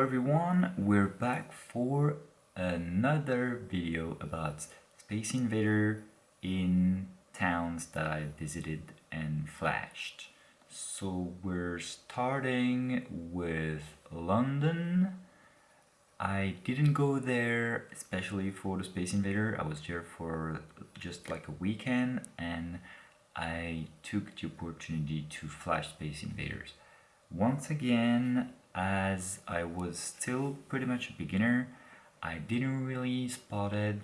everyone, we're back for another video about Space Invader in towns that I visited and flashed. So we're starting with London. I didn't go there especially for the Space Invader, I was there for just like a weekend and I took the opportunity to flash Space Invaders. Once again, as I was still pretty much a beginner, I didn't really spot it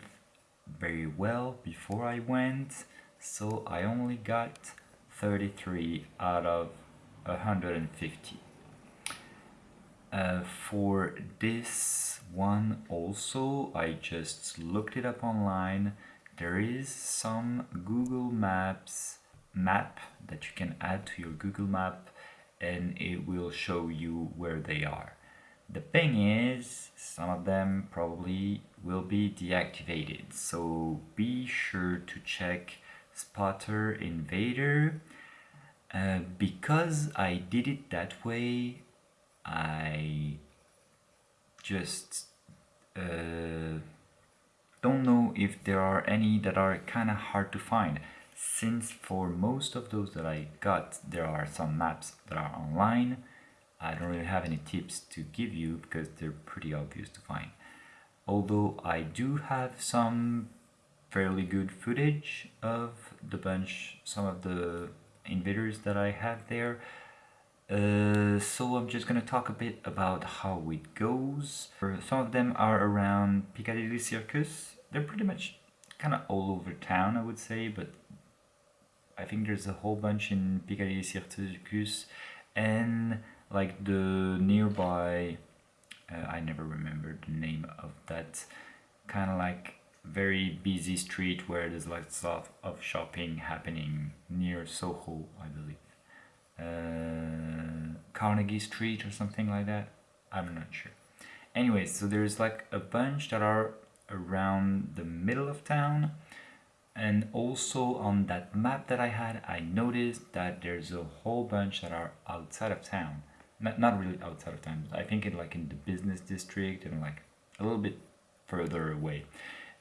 very well before I went, so I only got 33 out of 150. Uh, for this one also, I just looked it up online. There is some Google Maps map that you can add to your Google Map and it will show you where they are. The thing is, some of them probably will be deactivated, so be sure to check Spotter Invader. Uh, because I did it that way, I just uh, don't know if there are any that are kind of hard to find since for most of those that I got there are some maps that are online I don't really have any tips to give you because they're pretty obvious to find although I do have some fairly good footage of the bunch some of the invaders that I have there uh, so I'm just gonna talk a bit about how it goes. Some of them are around Piccadilly Circus. They're pretty much kind of all over town I would say, but I think there's a whole bunch in Piccadilly Circus and like the nearby, uh, I never remember the name of that kind of like very busy street where there's like lots of, of shopping happening near Soho, I believe. Uh, Carnegie Street or something like that. I'm not sure. Anyways, so there's like a bunch that are around the middle of town and also on that map that I had I noticed that there's a whole bunch that are outside of town. Not, not really outside of town I think in like in the business district and like a little bit further away.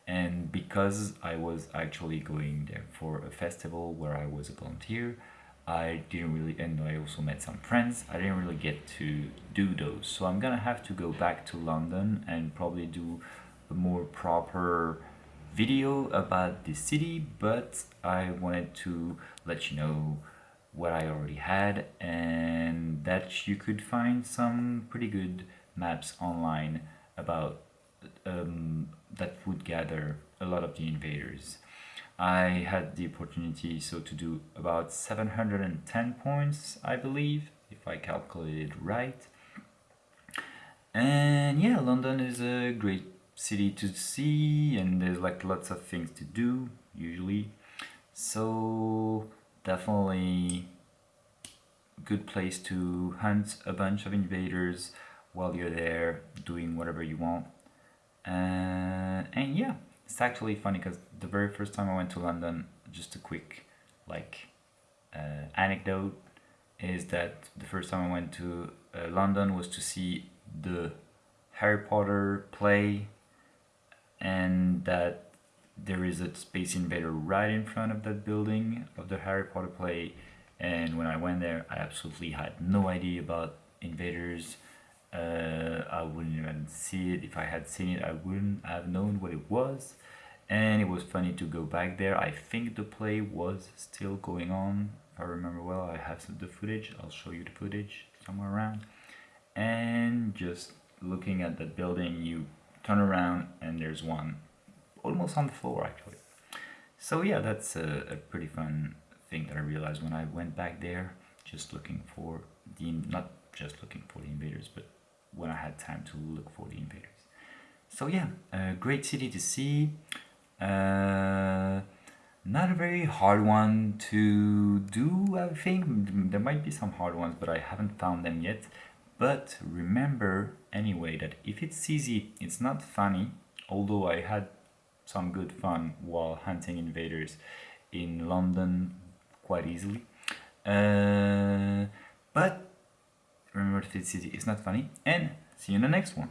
And because I was actually going there for a festival where I was a volunteer I didn't really and I also met some friends I didn't really get to do those. So I'm gonna have to go back to London and probably do a more proper video about the city, but I wanted to let you know what I already had and that you could find some pretty good maps online about um, that would gather a lot of the invaders. I had the opportunity so to do about 710 points I believe if I calculated right and yeah London is a great city to see and there's like lots of things to do usually. So definitely good place to hunt a bunch of invaders while you're there doing whatever you want. Uh, and yeah it's actually funny because the very first time I went to London just a quick like uh, anecdote is that the first time I went to uh, London was to see the Harry Potter play and that there is a space invader right in front of that building of the Harry Potter play. And when I went there I absolutely had no idea about invaders. Uh, I wouldn't even see it. If I had seen it I wouldn't have known what it was. And it was funny to go back there. I think the play was still going on if I remember well. I have some, the footage. I'll show you the footage somewhere around. And just looking at that building you turn around and there's one almost on the floor actually. So yeah, that's a, a pretty fun thing that I realized when I went back there, just looking for the, not just looking for the invaders, but when I had time to look for the invaders. So yeah, a great city to see. Uh, not a very hard one to do, I think. There might be some hard ones, but I haven't found them yet. But remember anyway that if it's easy, it's not funny, although I had some good fun while hunting invaders in London quite easily. Uh, but remember if it's easy, it's not funny, and see you in the next one.